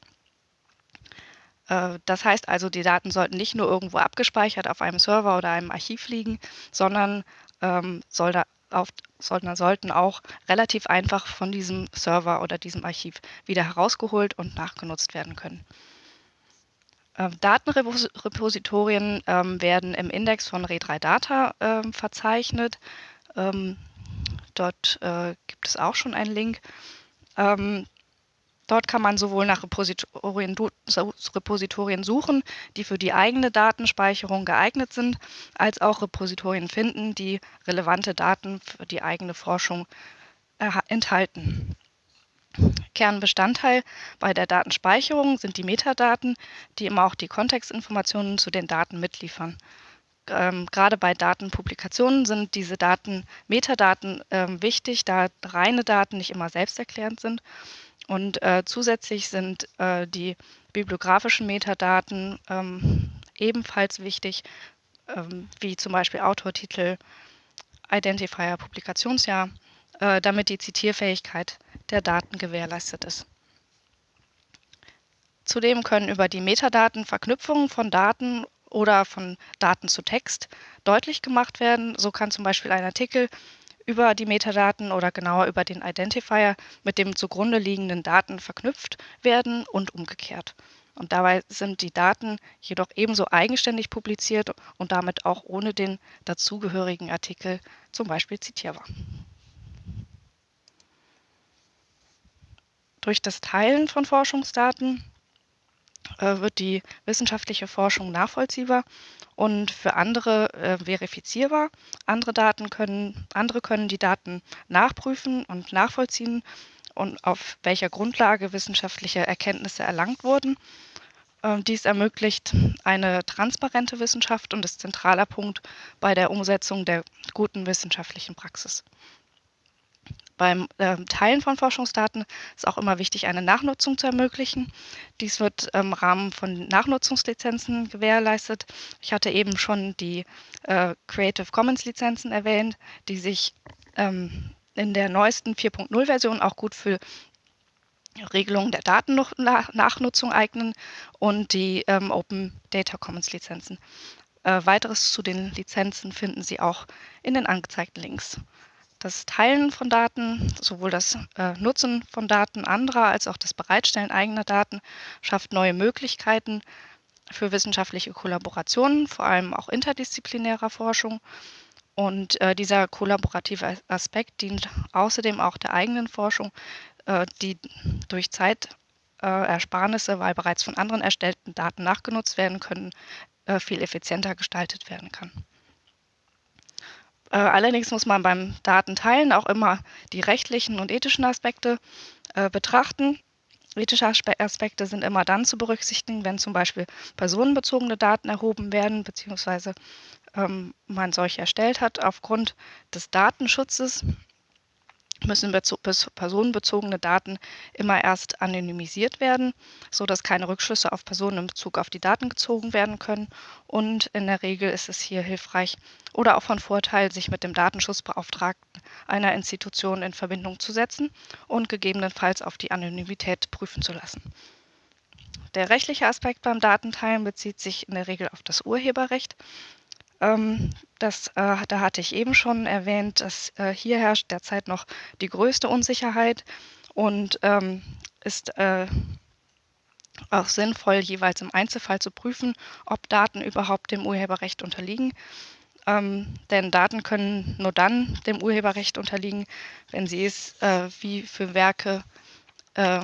S3: Äh, das heißt also, die Daten sollten nicht nur irgendwo abgespeichert auf einem Server oder einem Archiv liegen, sondern ähm, soll da auf, sollten, sollten auch relativ einfach von diesem Server oder diesem Archiv wieder herausgeholt und nachgenutzt werden können. Äh, Datenrepositorien ähm, werden im Index von Re3Data äh, verzeichnet. Ähm, dort äh, gibt es auch schon einen Link. Ähm, Dort kann man sowohl nach Repositorien, Repositorien, suchen, die für die eigene Datenspeicherung geeignet sind, als auch Repositorien finden, die relevante Daten für die eigene Forschung enthalten. Kernbestandteil bei der Datenspeicherung sind die Metadaten, die immer auch die Kontextinformationen zu den Daten mitliefern. Ähm, gerade bei Datenpublikationen sind diese Daten, Metadaten ähm, wichtig, da reine Daten nicht immer selbsterklärend sind und äh, zusätzlich sind äh, die bibliografischen Metadaten ähm, ebenfalls wichtig, ähm, wie zum Beispiel Autortitel, Identifier, Publikationsjahr, äh, damit die Zitierfähigkeit der Daten gewährleistet ist. Zudem können über die Metadaten Verknüpfungen von Daten oder von Daten zu Text deutlich gemacht werden. So kann zum Beispiel ein Artikel über die Metadaten oder genauer über den Identifier mit dem zugrunde liegenden Daten verknüpft werden und umgekehrt. Und dabei sind die Daten jedoch ebenso eigenständig publiziert und damit auch ohne den dazugehörigen Artikel zum Beispiel zitierbar. Durch das Teilen von Forschungsdaten äh, wird die wissenschaftliche Forschung nachvollziehbar und für andere äh, verifizierbar. Andere Daten können, andere können die Daten nachprüfen und nachvollziehen und auf welcher Grundlage wissenschaftliche Erkenntnisse erlangt wurden. Ähm, dies ermöglicht eine transparente Wissenschaft und ist zentraler Punkt bei der Umsetzung der guten wissenschaftlichen Praxis. Beim äh, Teilen von Forschungsdaten ist auch immer wichtig, eine Nachnutzung zu ermöglichen. Dies wird im Rahmen von Nachnutzungslizenzen gewährleistet. Ich hatte eben schon die äh, Creative Commons Lizenzen erwähnt, die sich ähm, in der neuesten 4.0 Version auch gut für Regelungen der Datennachnutzung eignen und die ähm, Open Data Commons Lizenzen. Äh, weiteres zu den Lizenzen finden Sie auch in den angezeigten Links. Das Teilen von Daten, sowohl das äh, Nutzen von Daten anderer als auch das Bereitstellen eigener Daten schafft neue Möglichkeiten für wissenschaftliche Kollaborationen, vor allem auch interdisziplinärer Forschung. Und äh, dieser kollaborative Aspekt dient außerdem auch der eigenen Forschung, äh, die durch Zeitersparnisse, äh, weil bereits von anderen erstellten Daten nachgenutzt werden können, äh, viel effizienter gestaltet werden kann. Äh, allerdings muss man beim Datenteilen auch immer die rechtlichen und ethischen Aspekte äh, betrachten. Ethische Aspekte sind immer dann zu berücksichtigen, wenn zum Beispiel personenbezogene Daten erhoben werden, beziehungsweise ähm, man solche erstellt hat. Aufgrund des Datenschutzes müssen personenbezogene Daten immer erst anonymisiert werden, sodass keine Rückschlüsse auf Personen in Bezug auf die Daten gezogen werden können. Und in der Regel ist es hier hilfreich oder auch von Vorteil, sich mit dem Datenschutzbeauftragten einer Institution in Verbindung zu setzen und gegebenenfalls auf die Anonymität prüfen zu lassen. Der rechtliche Aspekt beim Datenteilen bezieht sich in der Regel auf das Urheberrecht. Ähm, das, äh, da hatte ich eben schon erwähnt, dass äh, hier herrscht derzeit noch die größte Unsicherheit und ähm, ist äh, auch sinnvoll, jeweils im Einzelfall zu prüfen, ob Daten überhaupt dem Urheberrecht unterliegen. Ähm, denn Daten können nur dann dem Urheberrecht unterliegen, wenn sie es äh, wie für Werke äh,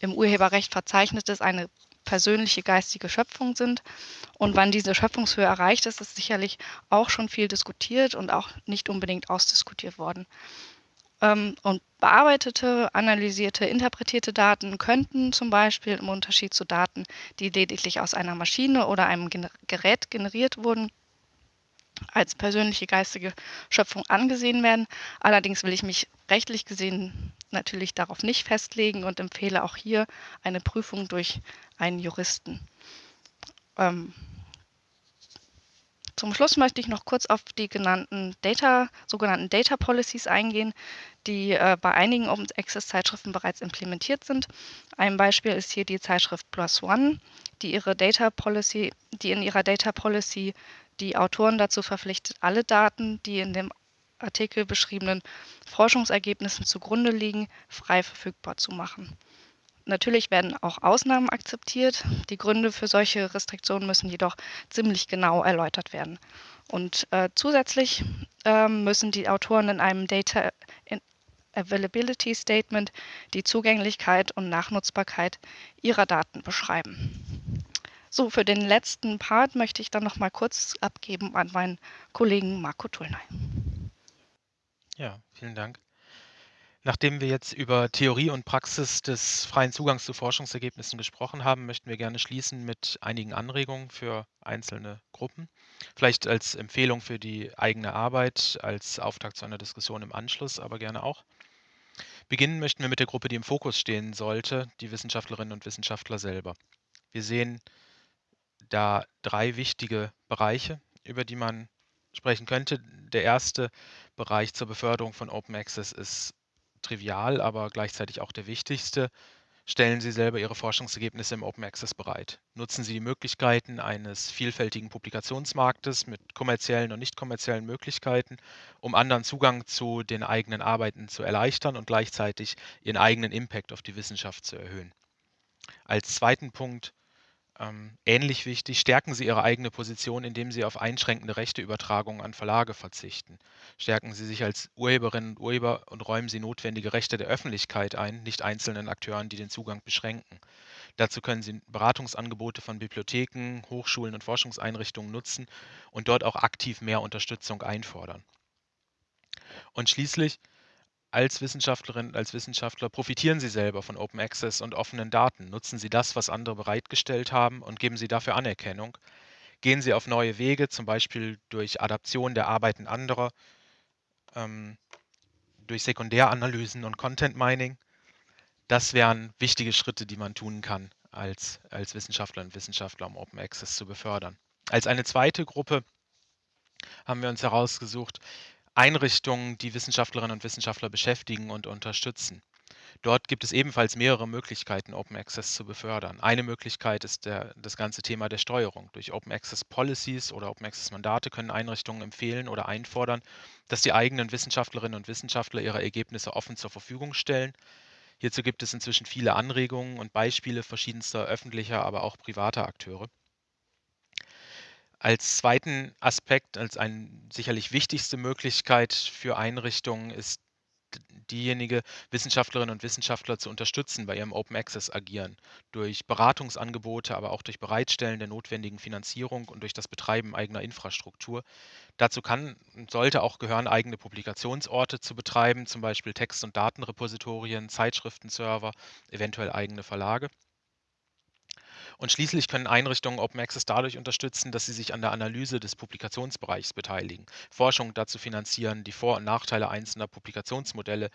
S3: im Urheberrecht verzeichnet ist, eine persönliche geistige Schöpfung sind. Und wann diese Schöpfungshöhe erreicht ist, ist sicherlich auch schon viel diskutiert und auch nicht unbedingt ausdiskutiert worden. Ähm, und bearbeitete, analysierte, interpretierte Daten könnten zum Beispiel im Unterschied zu Daten, die lediglich aus einer Maschine oder einem Gerät generiert wurden, als persönliche geistige Schöpfung angesehen werden. Allerdings will ich mich rechtlich gesehen natürlich darauf nicht festlegen und empfehle auch hier eine Prüfung durch einen Juristen. Ähm, zum Schluss möchte ich noch kurz auf die genannten Data, sogenannten Data Policies eingehen, die äh, bei einigen Open Access Zeitschriften bereits implementiert sind. Ein Beispiel ist hier die Zeitschrift Plus One, die ihre Data Policy, die in ihrer Data Policy die Autoren dazu verpflichtet, alle Daten, die in dem Artikel beschriebenen Forschungsergebnissen zugrunde liegen, frei verfügbar zu machen. Natürlich werden auch Ausnahmen akzeptiert. Die Gründe für solche Restriktionen müssen jedoch ziemlich genau erläutert werden. Und äh, zusätzlich äh, müssen die Autoren in einem Data Availability Statement die Zugänglichkeit und Nachnutzbarkeit ihrer Daten beschreiben. So, für den letzten Part möchte ich dann noch mal kurz abgeben an meinen Kollegen Marco Tullnay.
S2: Ja, vielen Dank. Nachdem wir jetzt über Theorie und Praxis des freien Zugangs zu Forschungsergebnissen gesprochen haben, möchten wir gerne schließen mit einigen Anregungen für einzelne Gruppen. Vielleicht als Empfehlung für die eigene Arbeit, als Auftakt zu einer Diskussion im Anschluss, aber gerne auch. Beginnen möchten wir mit der Gruppe, die im Fokus stehen sollte, die Wissenschaftlerinnen und Wissenschaftler selber. Wir sehen da drei wichtige Bereiche, über die man sprechen könnte. Der erste Bereich zur Beförderung von Open Access ist trivial, aber gleichzeitig auch der wichtigste. stellen Sie selber Ihre Forschungsergebnisse im Open Access bereit. Nutzen Sie die Möglichkeiten eines vielfältigen Publikationsmarktes mit kommerziellen und nicht kommerziellen Möglichkeiten, um anderen Zugang zu den eigenen Arbeiten zu erleichtern und gleichzeitig Ihren eigenen Impact auf die Wissenschaft zu erhöhen. Als zweiten Punkt ähnlich wichtig, stärken Sie Ihre eigene Position, indem Sie auf einschränkende Rechteübertragungen an Verlage verzichten. Stärken Sie sich als Urheberinnen und Urheber und räumen Sie notwendige Rechte der Öffentlichkeit ein, nicht einzelnen Akteuren, die den Zugang beschränken. Dazu können Sie Beratungsangebote von Bibliotheken, Hochschulen und Forschungseinrichtungen nutzen und dort auch aktiv mehr Unterstützung einfordern. Und schließlich als Wissenschaftlerin, als Wissenschaftler profitieren Sie selber von Open Access und offenen Daten. Nutzen Sie das, was andere bereitgestellt haben und geben Sie dafür Anerkennung. Gehen Sie auf neue Wege, zum Beispiel durch Adaption der Arbeiten anderer, ähm, durch Sekundäranalysen und Content Mining. Das wären wichtige Schritte, die man tun kann als, als Wissenschaftler und Wissenschaftler, um Open Access zu befördern. Als eine zweite Gruppe haben wir uns herausgesucht, Einrichtungen, die Wissenschaftlerinnen und Wissenschaftler beschäftigen und unterstützen. Dort gibt es ebenfalls mehrere Möglichkeiten, Open Access zu befördern. Eine Möglichkeit ist der, das ganze Thema der Steuerung. Durch Open Access Policies oder Open Access Mandate können Einrichtungen empfehlen oder einfordern, dass die eigenen Wissenschaftlerinnen und Wissenschaftler ihre Ergebnisse offen zur Verfügung stellen. Hierzu gibt es inzwischen viele Anregungen und Beispiele verschiedenster öffentlicher, aber auch privater Akteure. Als zweiten Aspekt, als eine sicherlich wichtigste Möglichkeit für Einrichtungen ist diejenige, Wissenschaftlerinnen und Wissenschaftler zu unterstützen bei ihrem Open Access agieren, durch Beratungsangebote, aber auch durch Bereitstellen der notwendigen Finanzierung und durch das Betreiben eigener Infrastruktur. Dazu kann und sollte auch gehören, eigene Publikationsorte zu betreiben, zum Beispiel Text- und Datenrepositorien, Zeitschriftenserver, eventuell eigene Verlage. Und schließlich können Einrichtungen Open Access dadurch unterstützen, dass sie sich an der Analyse des Publikationsbereichs beteiligen, Forschung dazu finanzieren, die Vor- und Nachteile einzelner Publikationsmodelle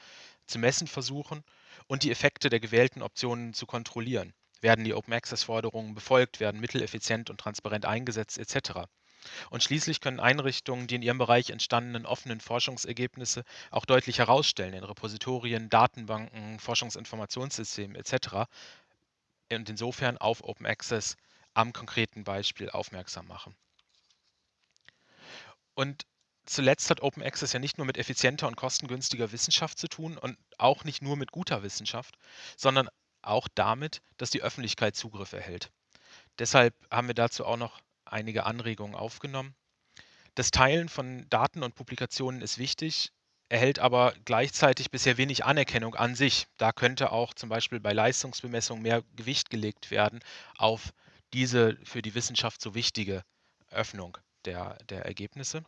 S2: zu messen versuchen und die Effekte der gewählten Optionen zu kontrollieren. Werden die Open Access-Forderungen befolgt, werden Mittel effizient und transparent eingesetzt etc. Und schließlich können Einrichtungen die in ihrem Bereich entstandenen offenen Forschungsergebnisse auch deutlich herausstellen in Repositorien, Datenbanken, Forschungsinformationssystemen etc und insofern auf Open Access am konkreten Beispiel aufmerksam machen. Und zuletzt hat Open Access ja nicht nur mit effizienter und kostengünstiger Wissenschaft zu tun und auch nicht nur mit guter Wissenschaft, sondern auch damit, dass die Öffentlichkeit Zugriff erhält. Deshalb haben wir dazu auch noch einige Anregungen aufgenommen. Das Teilen von Daten und Publikationen ist wichtig, erhält aber gleichzeitig bisher wenig Anerkennung an sich. Da könnte auch zum Beispiel bei Leistungsbemessung mehr Gewicht gelegt werden auf diese für die Wissenschaft so wichtige Öffnung der, der Ergebnisse.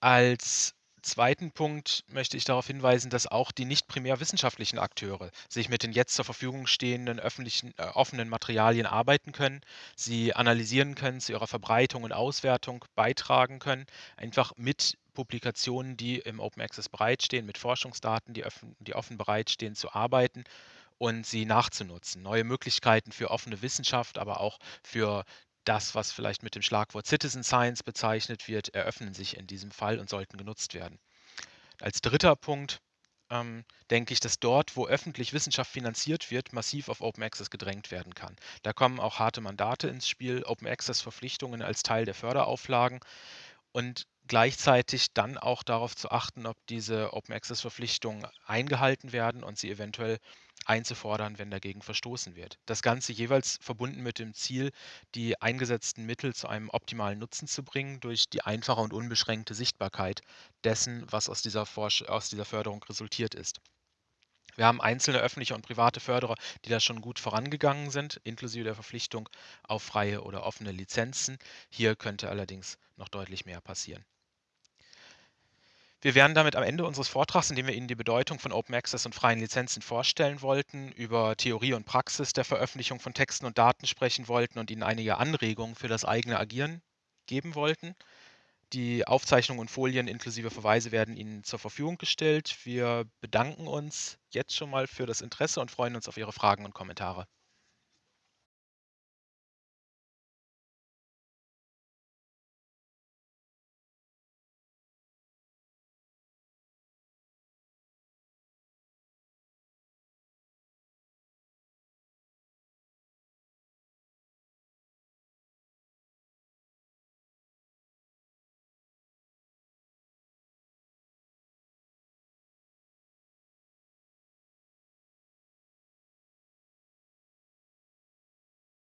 S2: Als zweiten Punkt möchte ich darauf hinweisen, dass auch die nicht primär wissenschaftlichen Akteure sich mit den jetzt zur Verfügung stehenden öffentlichen, äh, offenen Materialien arbeiten können, sie analysieren können, zu ihrer Verbreitung und Auswertung beitragen können, einfach mit Publikationen, die im Open Access bereitstehen, mit Forschungsdaten, die, offen, die offen bereitstehen, zu arbeiten und sie nachzunutzen. Neue Möglichkeiten für offene Wissenschaft, aber auch für das, was vielleicht mit dem Schlagwort Citizen Science bezeichnet wird, eröffnen sich in diesem Fall und sollten genutzt werden. Als dritter Punkt ähm, denke ich, dass dort, wo öffentlich Wissenschaft finanziert wird, massiv auf Open Access gedrängt werden kann. Da kommen auch harte Mandate ins Spiel, Open Access Verpflichtungen als Teil der Förderauflagen und gleichzeitig dann auch darauf zu achten, ob diese Open Access Verpflichtungen eingehalten werden und sie eventuell einzufordern, wenn dagegen verstoßen wird. Das Ganze jeweils verbunden mit dem Ziel, die eingesetzten Mittel zu einem optimalen Nutzen zu bringen durch die einfache und unbeschränkte Sichtbarkeit dessen, was aus dieser, Forsch aus dieser Förderung resultiert ist. Wir haben einzelne öffentliche und private Förderer, die da schon gut vorangegangen sind, inklusive der Verpflichtung auf freie oder offene Lizenzen. Hier könnte allerdings noch deutlich mehr passieren. Wir wären damit am Ende unseres Vortrags, in dem wir Ihnen die Bedeutung von Open Access und freien Lizenzen vorstellen wollten, über Theorie und Praxis der Veröffentlichung von Texten und Daten sprechen wollten und Ihnen einige Anregungen für das eigene Agieren geben wollten. Die Aufzeichnungen und Folien inklusive Verweise werden Ihnen zur Verfügung gestellt. Wir bedanken uns jetzt schon mal für das Interesse und freuen uns auf Ihre Fragen und Kommentare.